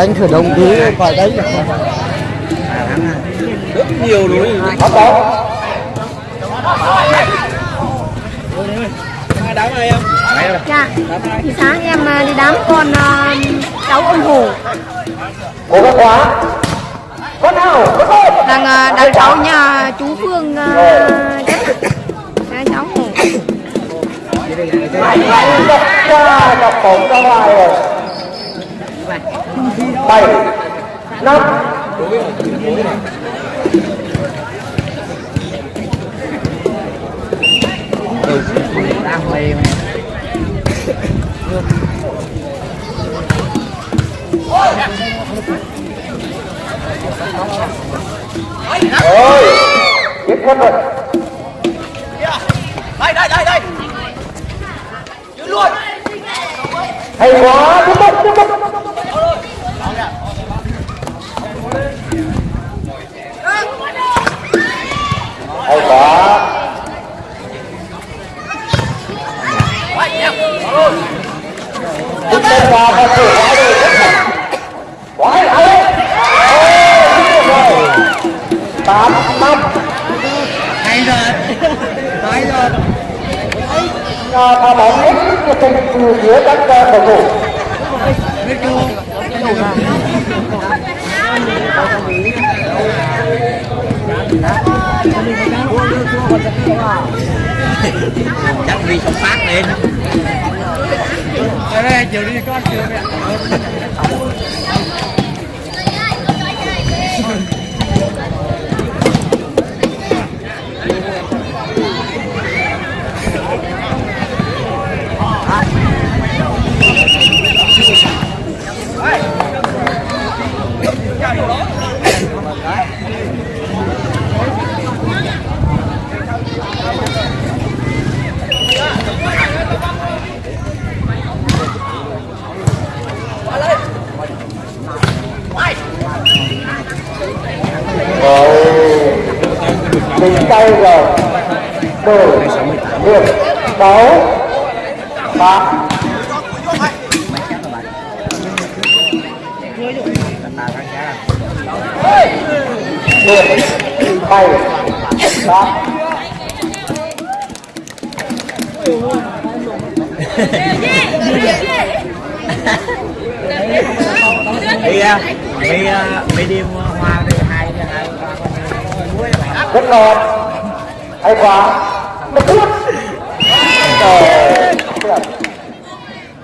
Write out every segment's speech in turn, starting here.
đánh khởi động tí phải đánh được rất nhiều núi bắt đầu đá này em Dạ, thì sáng em à, đi đám con à, cháu ông Hồ cố gắng quá con nào con một đang à, đang cháu nhà chú Phương à, chết Đây, cháu Hồ đập bóng ra ngoài rồi bảy năm đang mê rồi tiếp quân rồi. Đây đây đây đây. Giữ luôn. Hay quá tiếp tục tiếp tục hay quá Chúng ta qua và thử quá rồi quá hay hay tám năm hay rồi à, pha bóng hết sức tình từ phía các uh, cầu thủ. Chắc vì sống phát lên. Đây chiều đi con chiều mẹ sáu ba. Điểm bảy ba. Đi đi. Đi đi hoa đi hai hai rất ngon. Hay quá. Một phút rồi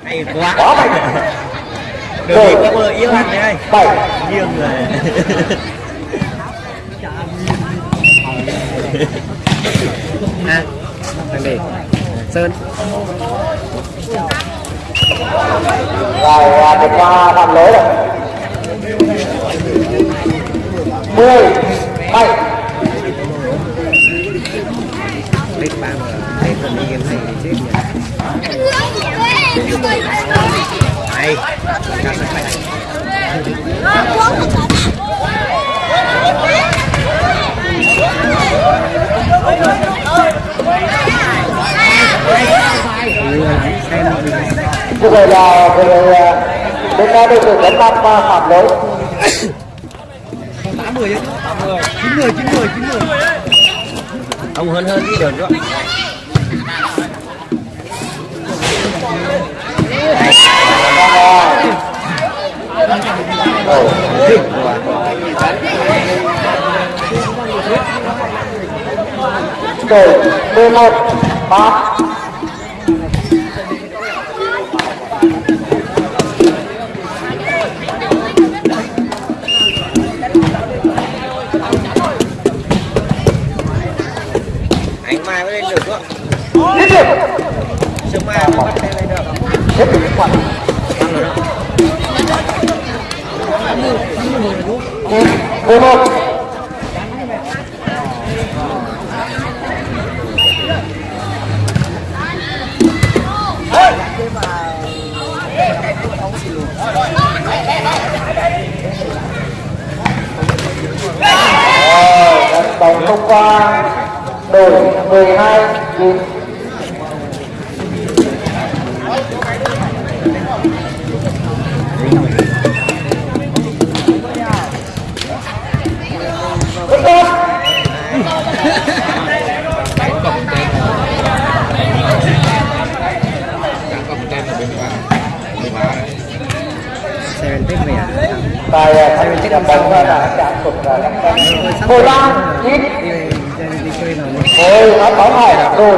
hay quá quá mạnh đường đi có mưa yếu anh đây bảy nghiêng rồi à thằng để sơn rồi à, vượt qua phạm lỗi rồi. Mười bảy biết ba mà thấy tuần đi game này thì chết nhỉ hay cao sắc phải như vậy là bên ta đội tuyển Nam à, phạm lỗi. Tám mười chứ tám mười chín mười chín mười. Chín mười ông hơn hơn đi đường nữa để một ba Anh Mai mới lên được không? Lên được! Sương Mai mới bắt lên được. Hết được quả. Mười một Rồi, trận qua. Đổi 12 hai Tại thành tích bóng đã năm cân. Mười ba chơi nào Mười nó bóng này rồi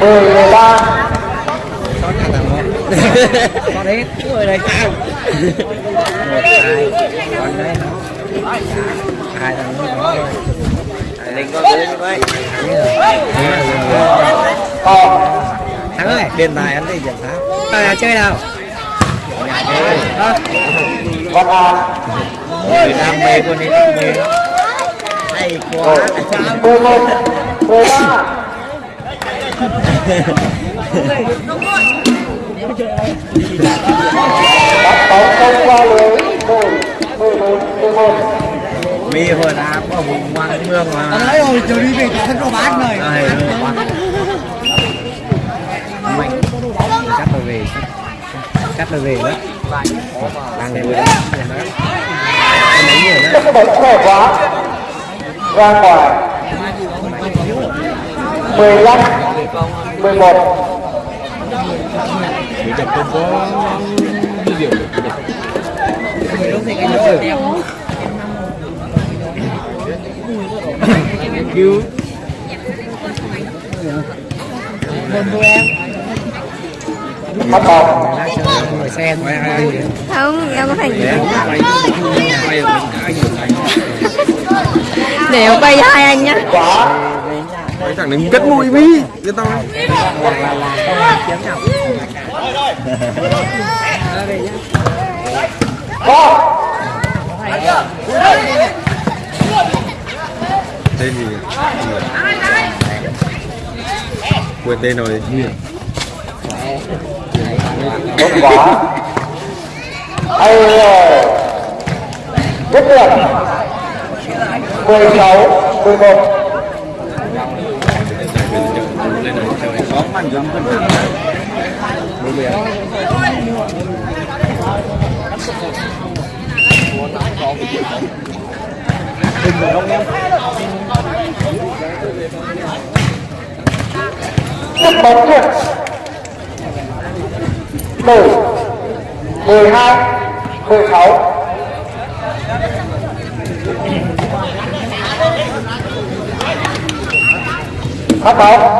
mười mười ba con hết người này cao một hai con đấy hai thằng nữa linh con như vậy thắng ơi. Điện tài anh đi giải pháp à, chơi nào Văn An người đam mê con đi đam mê hay quá. Mười một mười ba bắt bóng không qua lưới. Đội mười một mười một mi hồi nào có vùng quang mương mà. Đấy rồi, chiều đi về rồi. Đây, quang mạnh cắt rồi về cắt rồi về đó. Đang ngồi đó. Em cái bóng khỏe quá. Ra ngoài. mười lăm mười một. Cứu bắt bóng ngồi xe không em có em quay cho hai anh nhá quá Mấy thằng này cất mũi mi Cho tao có Tên gì? Quên tên rồi tốt quá. Hay rồi. Rất là 16 11 Đừng vào đông em Rất bóng rồi 10 12 16 Bắt bóng,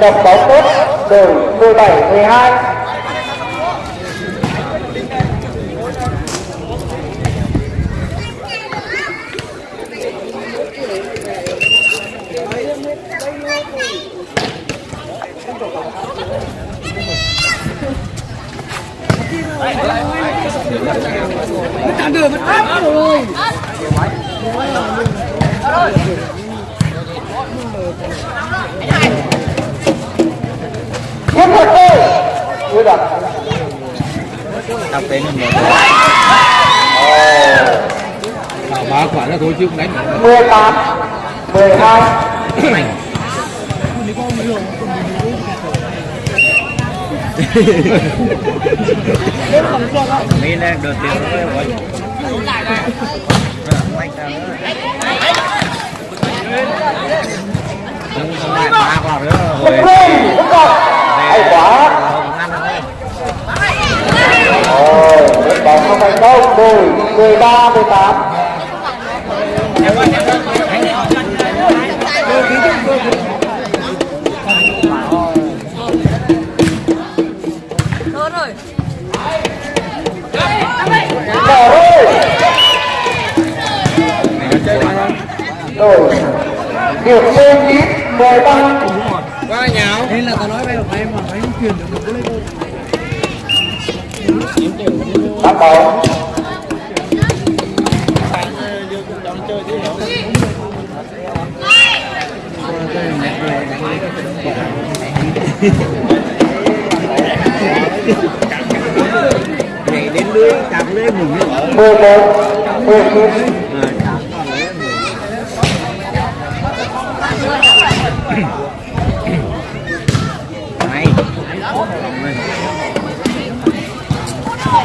Đập bóng tốt đổi 17 12 là thôi chứ không đánh 18 12 mi lên được tiền rồi mạnh ra nữa lại ba quả nữa rồi? Hay quá. đội bóng không thành công. Đổi 13 18 mười ba quá nhào nên là tao nói bây giờ em mà phải truyền được một cái bắt đầu ngày đến lưới cặp lưới mình mười một. mười chín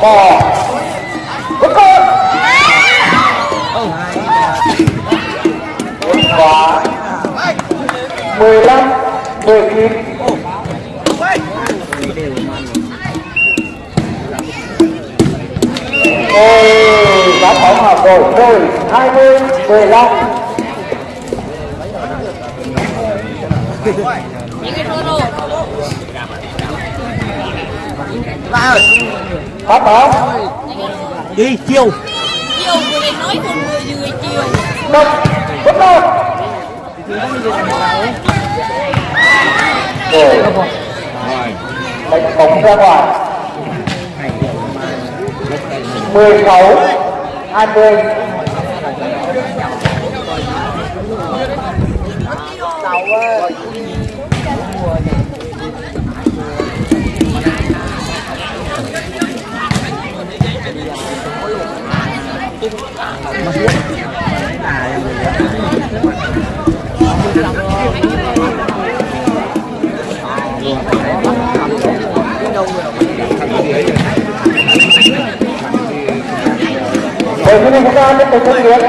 bỏ bất con. Quả mười lăm mười chín. Ôi, đã bóng hợp rồi, rồi, 20, 15 Phát bóng, đi chiêu. Chiều vừa lên nói con người vừa chiều đập, đâu Rồi, đánh bóng ra ngoài 16, 20 Bởi vì chúng ta tiếp tục phân biệt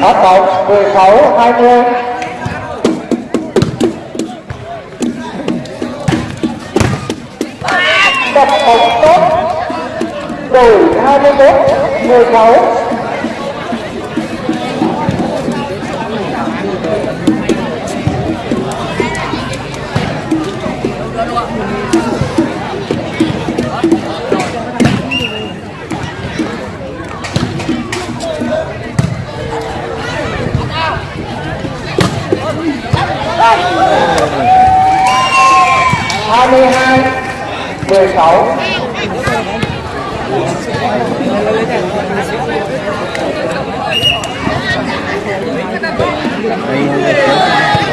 Phát bóng 16, 20 Đập bóng tốt Đổi 21, 16 22, 16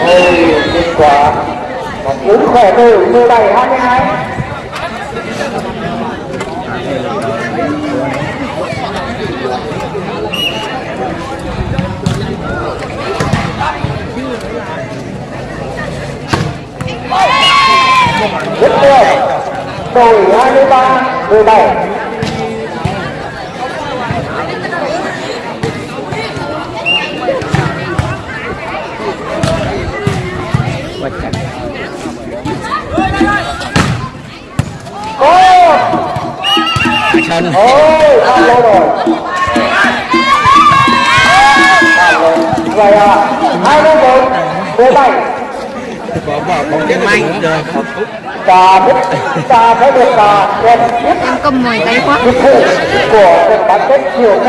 Ôi, kết quả Và cũng khỏe từ 17, 22 Đổi 23, 17 chân Ôi, ăn lâu rồi Ăn lâu Vậy à, 21, 17 có bỏ bóng cái mạnh rồi Trà biết, trà phải được trà Đẹp nhất em cầm mồi tay quá. Của trận bán kết chiều